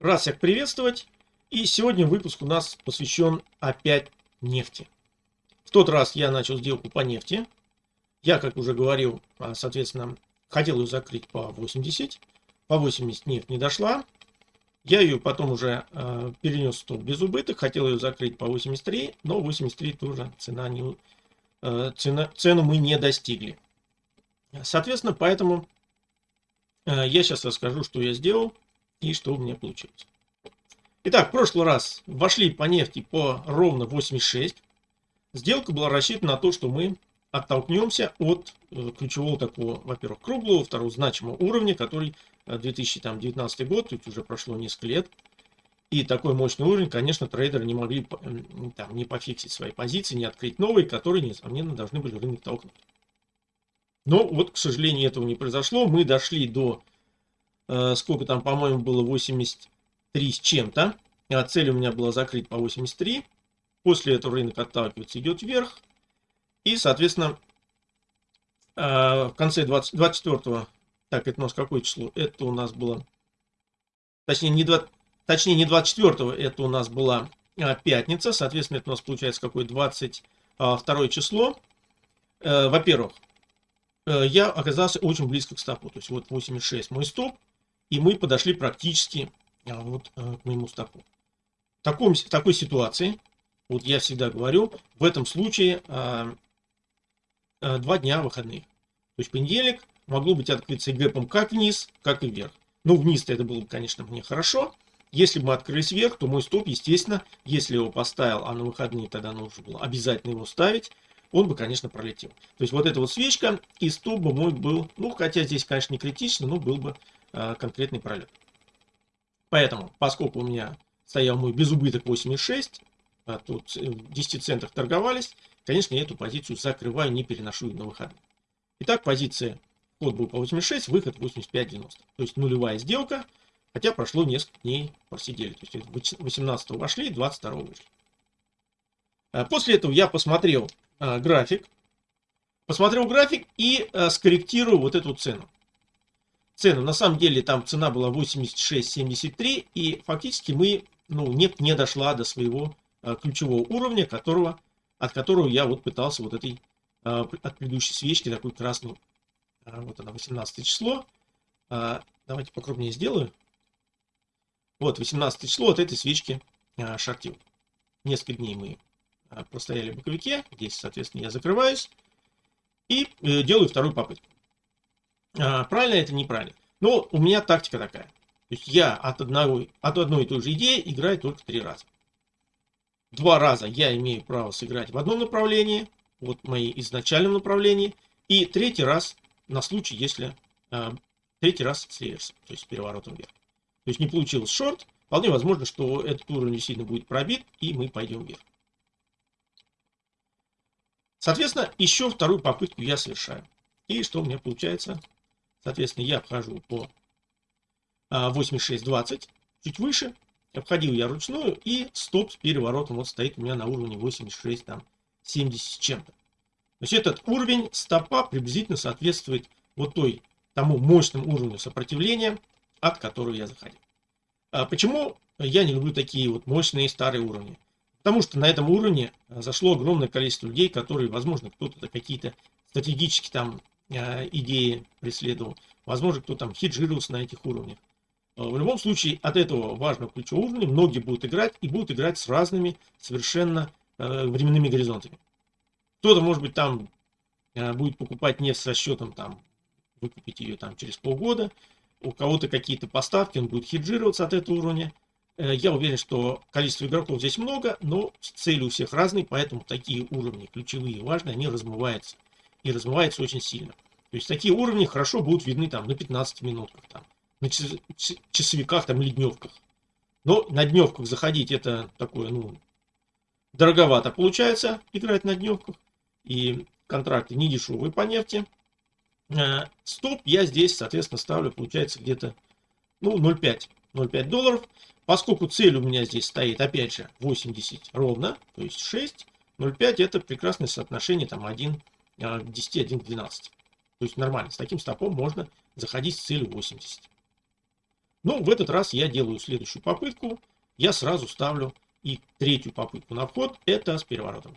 Рад всех приветствовать. И сегодня выпуск у нас посвящен опять нефти. В тот раз я начал сделку по нефти. Я, как уже говорил, а, соответственно, хотел ее закрыть по 80. По 80 нефть не дошла. Я ее потом уже э, перенес в стоп без убыток. Хотел ее закрыть по 83, но 83 тоже цена не, э, цена, цену мы не достигли. Соответственно, поэтому э, я сейчас расскажу, что я сделал и что у меня получилось. Итак, в прошлый раз вошли по нефти по ровно 86. Сделка была рассчитана на то, что мы оттолкнемся от э, ключевого такого, во-первых, круглого, второго значимого уровня, который 2019 э, год, тут уже прошло несколько лет. И такой мощный уровень, конечно, трейдеры не могли там, не пофиксить свои позиции, не открыть новые, которые, несомненно, должны были рынок толкнуть. Но вот, к сожалению, этого не произошло. Мы дошли до сколько там, по-моему, было 83 с чем-то. А цель у меня была закрыть по 83. После этого рынок отталкивается, идет вверх. И, соответственно, э, в конце 20, 24 так, это у нас какое число? Это у нас было, точнее, не, 20, точнее, не 24 это у нас была а, пятница. Соответственно, это у нас получается какое 22 число. Э, во-первых, я оказался очень близко к стопу. То есть вот 86 мой стоп. И мы подошли практически а, вот а, к моему стопу. В, таком, в такой ситуации, вот я всегда говорю, в этом случае а, а, два дня выходных. То есть понедельник могло быть открыться гэпом как вниз, как и вверх. Ну, вниз-то это было бы, конечно, мне хорошо. Если бы мы открылись вверх, то мой стоп, естественно, если его поставил, а на выходные тогда нужно было обязательно его ставить, он бы, конечно, пролетел. То есть вот эта вот свечка и стоп бы мой был, ну, хотя здесь, конечно, не критично, но был бы Э, конкретный пролет. Поэтому, поскольку у меня стоял мой безубыток 8,6, а тут в 10 центах торговались, конечно, я эту позицию закрываю, не переношу на выходные. Итак, позиция вход был по 86, выход 85.90. То есть нулевая сделка, хотя прошло несколько дней, просидели. То есть 18 вошли, 22 вышли. Э, после этого я посмотрел э, график, посмотрел график и скорректирую вот эту цену цену. На самом деле там цена была 86.73 и фактически мы, ну, нефть не дошла до своего а, ключевого уровня, которого, от которого я вот пытался вот этой, а, от предыдущей свечки, такой красный, а, вот она, 18 число. А, давайте покрупнее сделаю. Вот, 18 число от этой свечки а, шортил. Несколько дней мы простояли в боковике. Здесь, соответственно, я закрываюсь. И э, делаю вторую попытку. А, правильно это неправильно. Но у меня тактика такая. То есть я от, одного, от одной и той же идеи играю только три раза. Два раза я имею право сыграть в одном направлении, вот мои изначальном направлении, и третий раз на случай, если э, третий раз с реверсом, то есть с переворотом вверх. То есть не получилось шорт, вполне возможно, что этот уровень действительно будет пробит, и мы пойдем вверх. Соответственно, еще вторую попытку я совершаю. И что у меня получается? Соответственно, я обхожу по 86.20, а, чуть выше. Обходил я ручную и стоп с переворотом вот стоит у меня на уровне 86, там 70 с чем-то. То есть этот уровень стопа приблизительно соответствует вот той, тому мощному уровню сопротивления, от которого я заходил. А почему я не люблю такие вот мощные старые уровни? Потому что на этом уровне зашло огромное количество людей, которые, возможно, кто-то какие-то стратегические там а, идеи преследовал. Возможно, кто там хеджировался на этих уровнях. А, в любом случае, от этого важного ключевого уровня многие будут играть и будут играть с разными совершенно э, временными горизонтами. Кто-то, может быть, там э, будет покупать нефть с расчетом, там, выкупить ее там через полгода. У кого-то какие-то поставки, он будет хеджироваться от этого уровня. Э, я уверен, что количество игроков здесь много, но цели у всех разные, поэтому такие уровни ключевые важные, они размываются и размывается очень сильно. То есть такие уровни хорошо будут видны там на 15 минутках, там, на часовиках, там, или дневках. Но на дневках заходить это такое, ну, дороговато получается играть на дневках. И контракты не дешевые по нефти. Э, стоп я здесь, соответственно, ставлю, получается, где-то, ну, 0,5. 0,5 долларов. Поскольку цель у меня здесь стоит, опять же, 80 ровно, то есть 6, 0,5 это прекрасное соотношение, там, 1 к 10, 1 к 12. То есть нормально. С таким стопом можно заходить с целью 80. Ну, в этот раз я делаю следующую попытку. Я сразу ставлю и третью попытку на вход. Это с переворотом.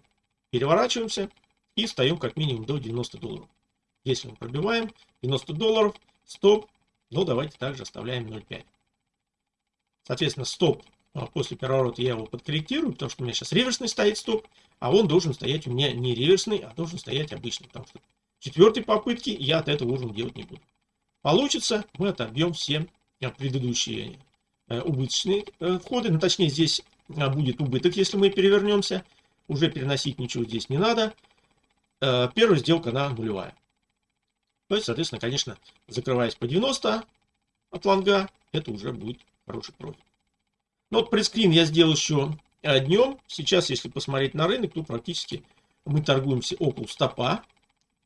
Переворачиваемся и встаем как минимум до 90 долларов. Если мы пробиваем 90 долларов, стоп. Ну, давайте также оставляем 0,5. Соответственно, стоп а, после переворота я его подкорректирую, потому что у меня сейчас реверсный стоит стоп, а он должен стоять у меня не реверсный, а должен стоять обычный, потому что четвертой попытки я от этого уже делать не буду. Получится, мы отобьем все э, предыдущие э, убыточные э, входы, ну точнее здесь будет убыток, если мы перевернемся, уже переносить ничего здесь не надо. Первая сделка на нулевая. То есть, соответственно, конечно, закрываясь по 90 от лонга, это уже будет хороший профит. Ну вот пресскрин я сделал еще днем. Сейчас, если посмотреть на рынок, то практически мы торгуемся около стопа.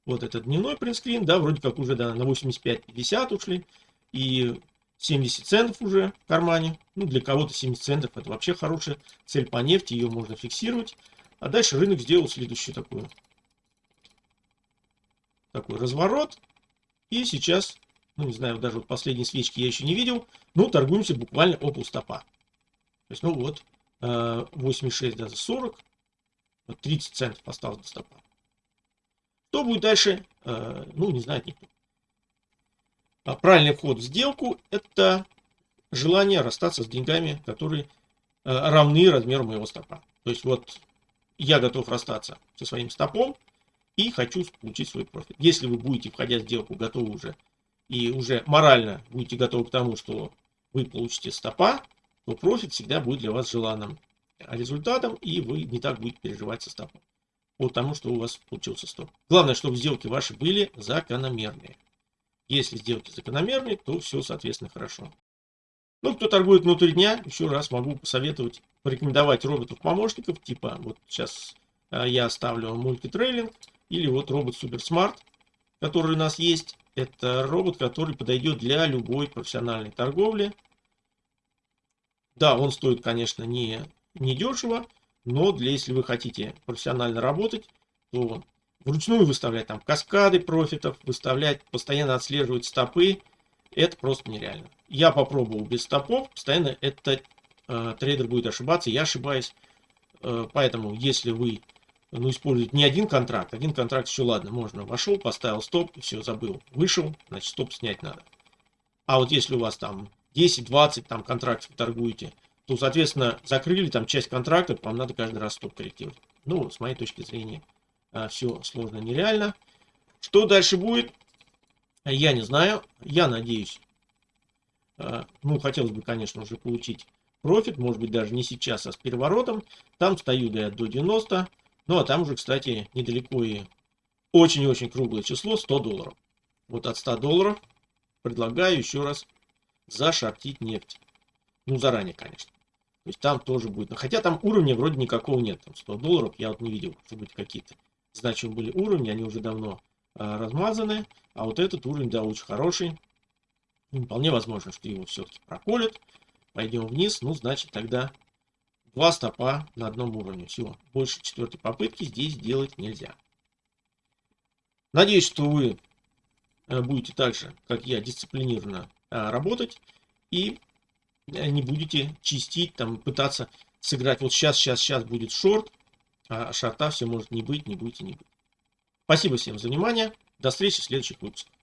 Вот этот дневной принтскрин, да, вроде как уже да, на 85-50 ушли. И 70 центов уже в кармане. Ну, для кого-то 70 центов это вообще хорошая цель по нефти, ее можно фиксировать. А дальше рынок сделал следующий такой, такой разворот. И сейчас, ну не знаю, даже вот последние свечки я еще не видел, ну торгуемся буквально около стопа. То есть, ну вот, 86 э, даже 40, вот 30 центов осталось до стопа. Что будет дальше, э, ну, не знает никто. А правильный вход в сделку – это желание расстаться с деньгами, которые э, равны размеру моего стопа. То есть вот я готов расстаться со своим стопом и хочу получить свой профит. Если вы будете, входя в сделку, готовы уже и уже морально будете готовы к тому, что вы получите стопа, то профит всегда будет для вас желанным результатом, и вы не так будете переживать со стопом по тому, что у вас получился стоп. Главное, чтобы сделки ваши были закономерные. Если сделки закономерные, то все, соответственно, хорошо. Ну, кто торгует внутри дня, еще раз могу посоветовать, порекомендовать роботов-помощников, типа вот сейчас а, я ставлю мультитрейлинг, или вот робот Суперсмарт, который у нас есть. Это робот, который подойдет для любой профессиональной торговли. Да, он стоит, конечно, не, не дешево, но для, если вы хотите профессионально работать, то вручную выставлять там каскады профитов, выставлять, постоянно отслеживать стопы, это просто нереально. Я попробовал без стопов, постоянно этот э, трейдер будет ошибаться, я ошибаюсь. Э, поэтому, если вы ну, используете не один контракт, один контракт еще ладно, можно, вошел, поставил стоп, все, забыл, вышел, значит стоп снять надо. А вот если у вас там 10-20 там контрактов торгуете, то, соответственно, закрыли там часть контракта, вам надо каждый раз стоп корректировать. Ну, с моей точки зрения, а, все сложно нереально. Что дальше будет, я не знаю. Я надеюсь, а, ну, хотелось бы, конечно, уже получить профит, может быть, даже не сейчас, а с переворотом. Там стою я до 90. Ну, а там уже, кстати, недалеко и очень-очень круглое число, 100 долларов. Вот от 100 долларов предлагаю еще раз зашортить нефть. Ну, заранее, конечно. То есть там тоже будет. Но хотя там уровня вроде никакого нет. Там 100 долларов я вот не видел, что быть какие-то значимые были уровни. Они уже давно а, размазаны. А вот этот уровень, да, очень хороший. И вполне возможно, что его все-таки проколят. Пойдем вниз. Ну, значит, тогда два стопа на одном уровне. Все. Больше четвертой попытки здесь делать нельзя. Надеюсь, что вы э, будете так же, как я, дисциплинированно а, работать. И Э, не будете чистить, там пытаться сыграть вот сейчас, сейчас, сейчас будет шорт, а шорта все может не быть, не и не быть. Спасибо всем за внимание. До встречи в следующих выпусках.